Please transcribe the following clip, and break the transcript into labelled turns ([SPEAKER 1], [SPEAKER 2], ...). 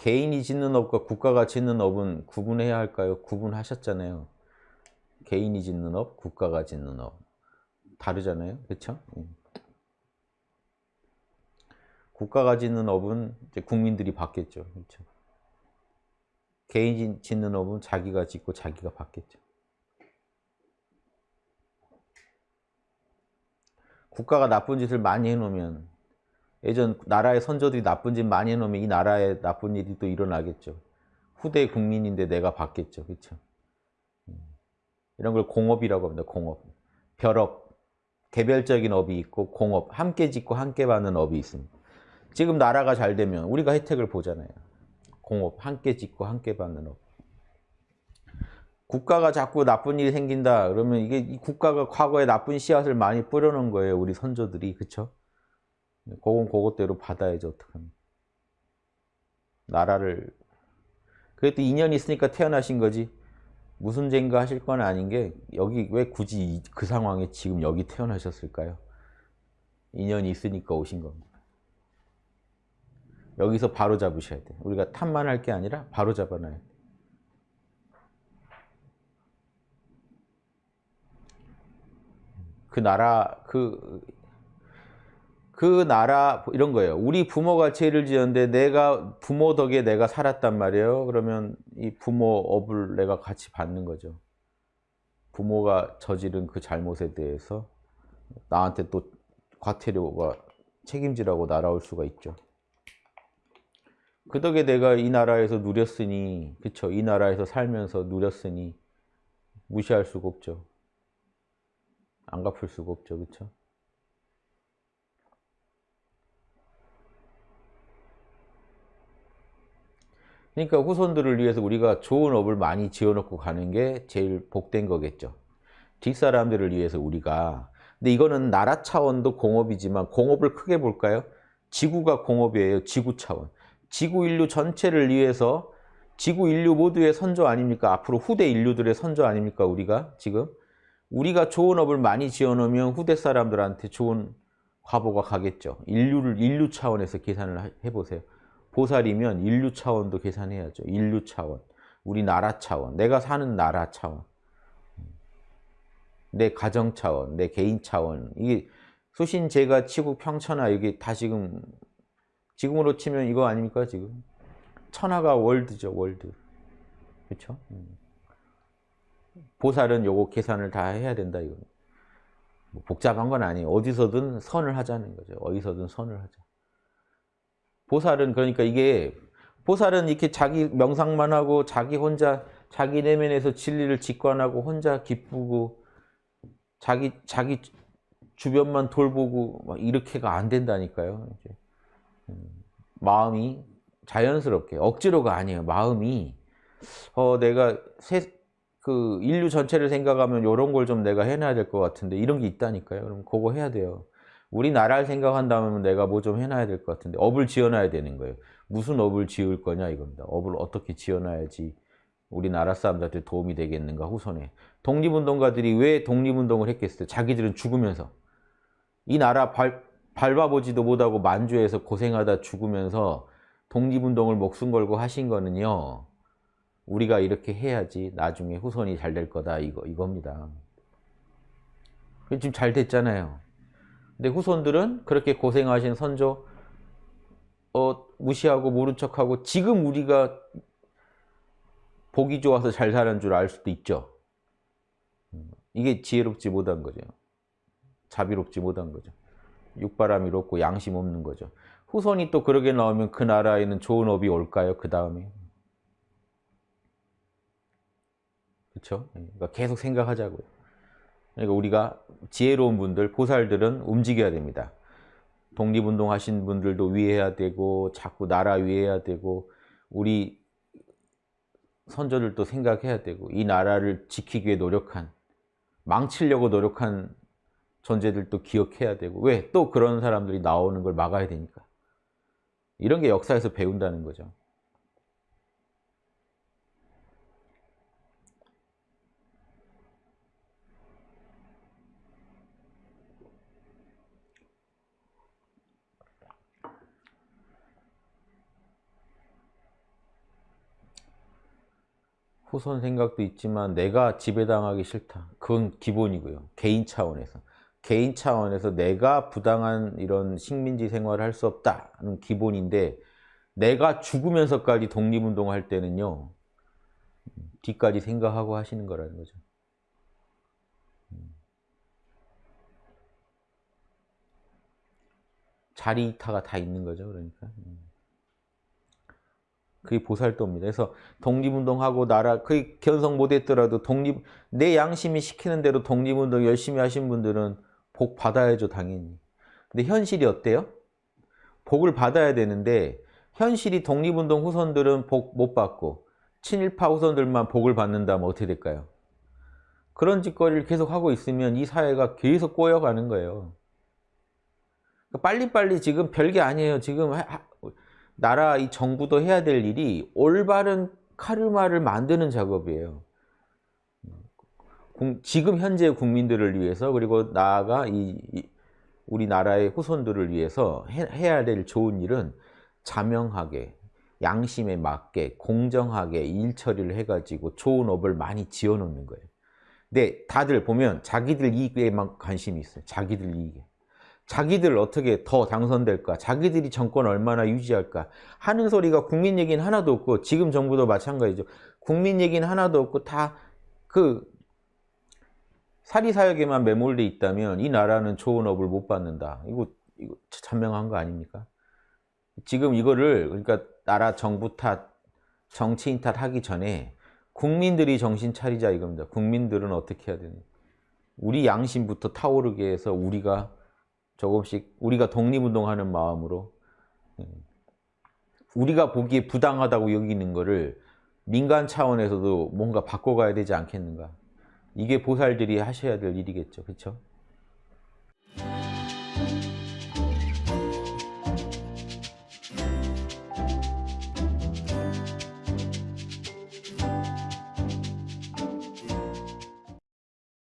[SPEAKER 1] 개인이 짓는 업과 국가가 짓는 업은 구분해야 할까요? 구분하셨잖아요. 개인이 짓는 업, 국가가 짓는 업. 다르잖아요. 그렇죠? 국가가 짓는 업은 이제 국민들이 받겠죠. 그렇죠? 개인이 짓는 업은 자기가 짓고 자기가 받겠죠. 국가가 나쁜 짓을 많이 해놓으면 예전 나라의 선조들이 나쁜 짓 많이 해놓으면 이 나라에 나쁜 일이 또 일어나겠죠. 후대 국민인데 내가 받겠죠. 그렇죠? 이런 걸 공업이라고 합니다. 공업. 별업. 개별적인 업이 있고 공업. 함께 짓고 함께 받는 업이 있습니다. 지금 나라가 잘 되면 우리가 혜택을 보잖아요. 공업. 함께 짓고 함께 받는 업. 국가가 자꾸 나쁜 일이 생긴다 그러면 이게 이 국가가 과거에 나쁜 씨앗을 많이 뿌려놓은 거예요. 우리 선조들이. 그쵸? 그건 그것대로 받아야죠. 어떡합니까? 나라를 그래도 인연이 있으니까 태어나신 거지. 무슨 죄인가 하실 건 아닌 게 여기 왜 굳이 그 상황에 지금 여기 태어나셨을까요? 인연이 있으니까 오신 겁니다. 여기서 바로 잡으셔야 돼요. 우리가 탐만 할 게 아니라 바로 잡아놔야 돼요. 그 나라 그, 그 나라 이런 거예요. 우리 부모가 죄를 지었는데 내가 부모 덕에 내가 살았단 말이에요. 그러면 이 부모 업을 내가 같이 받는 거죠. 부모가 저지른 그 잘못에 대해서 나한테 또 과태료가 책임지라고 날아올 수가 있죠. 그 덕에 내가 이 나라에서 누렸으니 그쵸 이 나라에서 살면서 누렸으니 무시할 수가 없죠. 안 갚을 수가 없죠. 그렇 그러니까 후손들을 위해서 우리가 좋은 업을 많이 지어놓고 가는 게 제일 복된 거겠죠. 뒷사람들을 위해서 우리가 근데 이거는 나라 차원도 공업이지만 공업을 크게 볼까요? 지구가 공업이에요. 지구 차원. 지구 인류 전체를 위해서 지구 인류 모두의 선조 아닙니까? 앞으로 후대 인류들의 선조 아닙니까? 우리가 지금 우리가 좋은 업을 많이 지어놓으면 후대 사람들한테 좋은 과보가 가겠죠. 인류를 인류 차원에서 계산을 해보세요. 보살이면 인류 차원도 계산해야죠. 인류 차원, 우리나라 차원, 내가 사는 나라 차원, 내 가정 차원, 내 개인 차원. 이게 수신, 제가, 치국, 평천하 이게 다 지금 지금으로 치면 이거 아닙니까 지금? 천하가 월드죠 월드. 그렇죠? 보살은 요거 계산을 다 해야 된다 이거. 뭐 복잡한 건 아니에요. 어디서든 선을 하자는 거죠. 어디서든 선을 하자. 보살은 그러니까 이게 보살은 이렇게 자기 명상만 하고 자기 혼자 자기 내면에서 진리를 직관하고 혼자 기쁘고 자기 자기 주변만 돌보고 막 이렇게가 안 된다니까요. 이제. 음, 마음이 자연스럽게 억지로가 아니에요. 마음이 어 내가 세, 그 인류 전체를 생각하면 이런 걸 좀 내가 해놔야 될 것 같은데 이런 게 있다니까요. 그럼 그거 해야 돼요. 우리나라를 생각한다면 내가 뭐 좀 해놔야 될 것 같은데 업을 지어놔야 되는 거예요. 무슨 업을 지을 거냐 이겁니다. 업을 어떻게 지어놔야지 우리나라 사람들한테 도움이 되겠는가 후손에. 독립운동가들이 왜 독립운동을 했겠어요? 자기들은 죽으면서. 이 나라 발, 밟아보지도 못하고 만주에서 고생하다 죽으면서 독립운동을 목숨 걸고 하신 거는요. 우리가 이렇게 해야지 나중에 후손이 잘 될 거다 이거 이겁니다. 지금 잘 됐잖아요. 근데 후손들은 그렇게 고생하신 선조 어, 무시하고 모른 척하고 지금 우리가 보기 좋아서 잘 사는 줄 알 수도 있죠. 이게 지혜롭지 못한 거죠. 자비롭지 못한 거죠. 육바람이 롭고 양심 없는 거죠. 후손이 또 그러게 나오면 그 나라에는 좋은 업이 올까요? 그 다음에 그렇죠? 그러니까 계속 생각하자고요. 그러니까 우리가 지혜로운 분들, 보살들은 움직여야 됩니다. 독립운동 하신 분들도 위해야 되고 자꾸 나라 위해야 되고 우리 선조들도 생각해야 되고 이 나라를 지키기 위해 노력한 망치려고 노력한 존재들도 기억해야 되고 왜? 또 그런 사람들이 나오는 걸 막아야 되니까 이런 게 역사에서 배운다는 거죠. 후손 생각도 있지만 내가 지배당하기 싫다. 그건 기본이고요. 개인 차원에서. 개인 차원에서 내가 부당한 이런 식민지 생활을 할 수 없다는 기본인데 내가 죽으면서까지 독립운동을 할 때는요. 뒤까지 생각하고 하시는 거라는 거죠. 자리 타가 다 있는 거죠. 그러니까. 그게 보살도입니다. 그래서 독립운동하고 나라, 그 견성 못했더라도 독립, 내 양심이 시키는 대로 독립운동 열심히 하신 분들은 복 받아야죠, 당연히. 근데 현실이 어때요? 복을 받아야 되는데, 현실이 독립운동 후손들은 복 못 받고, 친일파 후손들만 복을 받는다면 어떻게 될까요? 그런 짓거리를 계속 하고 있으면 이 사회가 계속 꼬여가는 거예요. 그러니까 빨리빨리 지금 별게 아니에요. 지금 나라 이 정부도 해야 될 일이 올바른 카르마를 만드는 작업이에요. 지금 현재 국민들을 위해서 그리고 나아가 이, 우리나라의 후손들을 위해서 해, 야될 좋은 일은 자명하게 양심에 맞게 공정하게 일 처리를 해가지고 좋은 업을 많이 지어놓는 거예요. 근데 다들 보면 자기들 이익에만 관심이 있어요. 자기들 이익에. 자기들 어떻게 더 당선될까? 자기들이 정권 얼마나 유지할까? 하는 소리가 국민 얘기는 하나도 없고 지금 정부도 마찬가지죠. 국민 얘기는 하나도 없고 다 그 사리사욕에만 매몰돼 있다면 이 나라는 좋은 업을 못 받는다. 이거 이거 찬명한 거 아닙니까? 지금 이거를 그러니까 나라 정부 탓, 정치인 탓 하기 전에 국민들이 정신 차리자 이겁니다. 국민들은 어떻게 해야 되는? 우리 양심부터 타오르게 해서 우리가 조금씩 우리가 독립운동하는 마음으로 음, 우리가 보기에 부당하다고 여기는 거를 민간 차원에서도 뭔가 바꿔가야 되지 않겠는가. 이게 보살들이 하셔야 될 일이겠죠. 그렇죠?